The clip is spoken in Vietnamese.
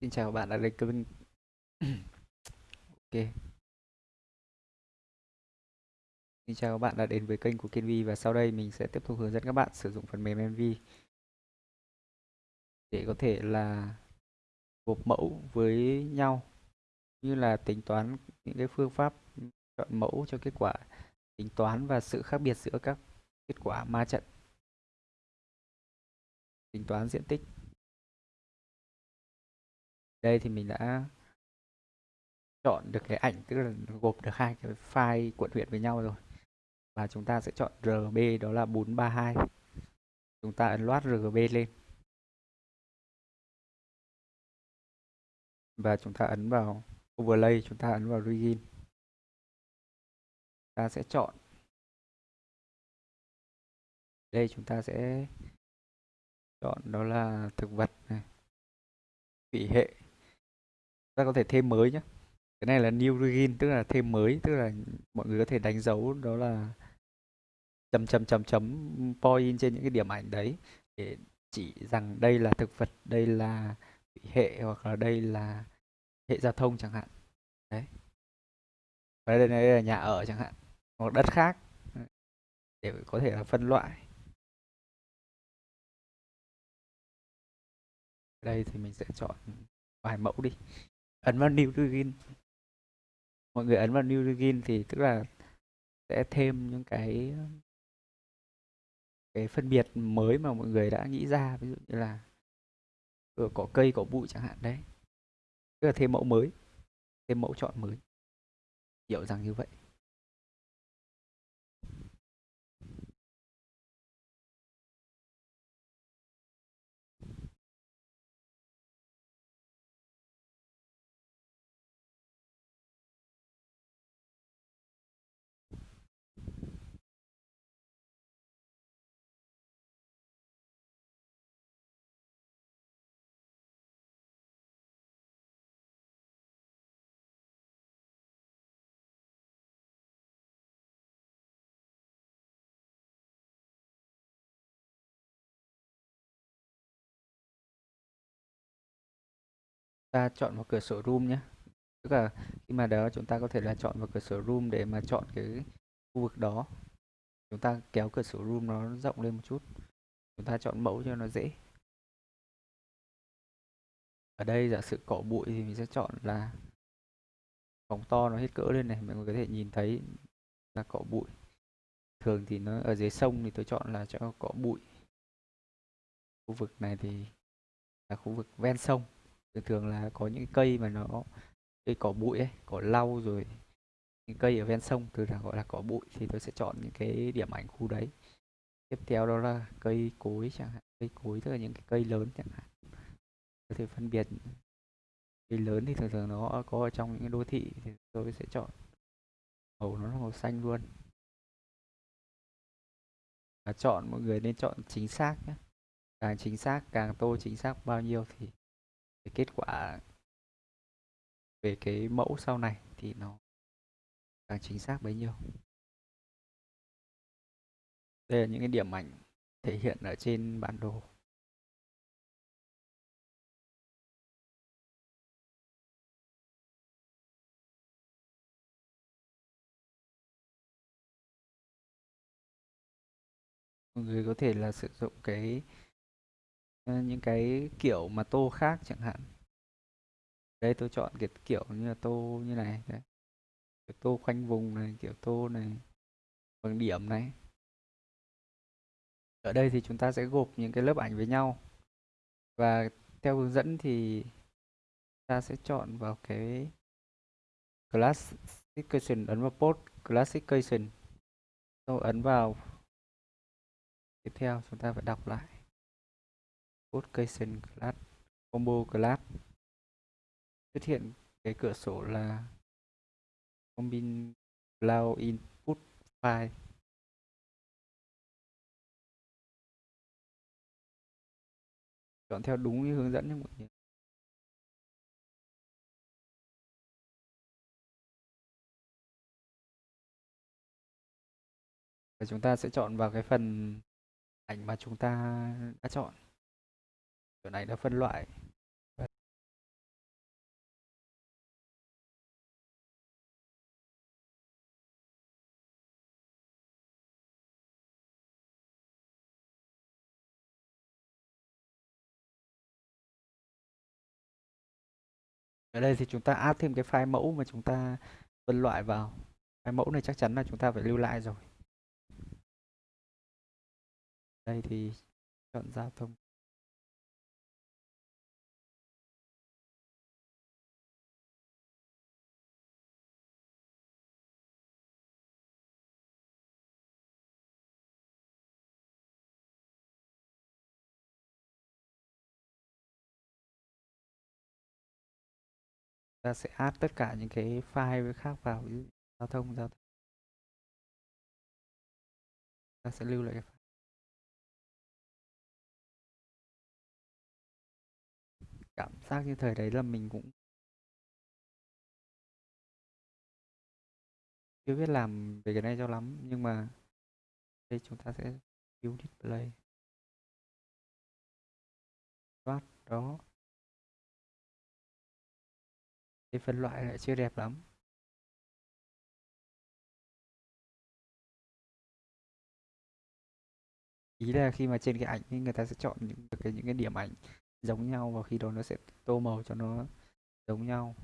Xin chào các bạn đã đến kênh Ok. Xin chào các bạn đã đến với kênh của Kenvi và sau đây mình sẽ tiếp tục hướng dẫn các bạn sử dụng phần mềm MV để có thể là gộp mẫu với nhau, như là tính toán những cái phương pháp chọn mẫu cho kết quả, tính toán và sự khác biệt giữa các kết quả ma trận, tính toán diện tích đây thì mình đã chọn được cái ảnh, tức là gộp được hai cái file quận huyện với nhau rồi. Và chúng ta sẽ chọn RB đó là 432 chúng ta ấn loát RGB lên. Và chúng ta ấn vào overlay, chúng ta ấn vào begin ta sẽ chọn. Đây, chúng ta sẽ chọn đó là thực vật này thủy hệ ta có thể thêm mới nhé cái này là new begin tức là thêm mới tức là mọi người có thể đánh dấu đó là chấm chấm chấm chấm point trên những cái điểm ảnh đấy. Để chỉ rằng đây là thực vật đây là hệ hoặc là đây là hệ giao thông chẳng hạn. Đấy. Và đây, đây là nhà ở chẳng hạn hoặc đất khác. Để có thể là phân loại. Đây thì mình sẽ chọn vài mẫu đi ấn vào new begin mọi người ấn vào new begin thì tức là sẽ thêm những cái cái phân biệt mới mà mọi người đã nghĩ ra. Ví dụ như là ở cỏ cây cỏ bụi chẳng hạn, đấy. Tức là thêm mẫu mới, thêm mẫu chọn mới. Hiểu rằng như vậy. Ta chọn vào cửa sổ room nhé. Tức là khi mà đó chúng ta có thể là chọn vào cửa sổ room để mà chọn cái khu vực đó. Chúng ta kéo cửa sổ room nó rộng lên một chút. Chúng ta chọn mẫu cho nó dễ. Ở đây giả sử cỏ bụi thì mình sẽ chọn là phóng to nó hết cỡ lên này, mọi người có thể nhìn thấy là cỏ bụi. Thường thì nó ở dưới sông thì tôi chọn là cho cỏ bụi. Khu vực này thì là khu vực ven sông thường thường là có những cây mà nó, cây cỏ bụi ấy, cỏ lau rồi những cây ở ven sông, thường là gọi là cỏ bụi, thì tôi sẽ chọn những cái điểm ảnh khu đấy. Tiếp theo đó là cây cối chẳng hạn, cây cối tức là những cái cây lớn chẳng hạn. Có thể phân biệt cây lớn thì thường thường nó có ở trong những đô thị thì tôi sẽ chọn màu nó là màu xanh luôn. Và chọn, mọi người nên chọn chính xác nhé. Càng chính xác, càng tô chính xác bao nhiêu thì cái kết quả về cái mẫu sau này thì nó càng chính xác bấy nhiêu. Đây là những cái điểm ảnh thể hiện ở trên bản đồ. Mọi người có thể là sử dụng cái Ờ, những cái kiểu mà tô khác chẳng hạn. Đây, tôi chọn cái kiểu như là tô như này, đấy. Kiểu tô khoanh vùng này, kiểu tô này, bằng điểm này. Ở đây thì chúng ta sẽ gộp những cái lớp ảnh với nhau. Và theo hướng dẫn thì ta sẽ chọn vào cái classification ấn vào post classification sau ấn vào. Tiếp theo chúng ta phải đọc lại classification class combo class xuất hiện cái cửa sổ là combine cloud input file. Chọn theo đúng như hướng dẫn nhé mọi người. Và chúng ta sẽ chọn vào cái phần ảnh mà chúng ta đã chọn kiểu này đã phân loại. Ở đây thì chúng ta add thêm cái file mẫu mà chúng ta phân loại vào. File mẫu này chắc chắn là chúng ta phải lưu lại rồi. Đây thì chọn giao thông ta sẽ add tất cả những cái file khác vào ví dụ giao thông giao thông. Ta sẽ lưu lại cái file. cảm giác như thời đấy là mình cũng chưa biết làm về cái này cho lắm nhưng mà đây chúng ta sẽ view display. Start, đó thì phân loại lại chưa đẹp lắm. Ý là khi mà trên cái ảnh thì người ta sẽ chọn những cái những cái điểm ảnh giống nhau và khi đó nó sẽ tô màu cho nó giống nhau.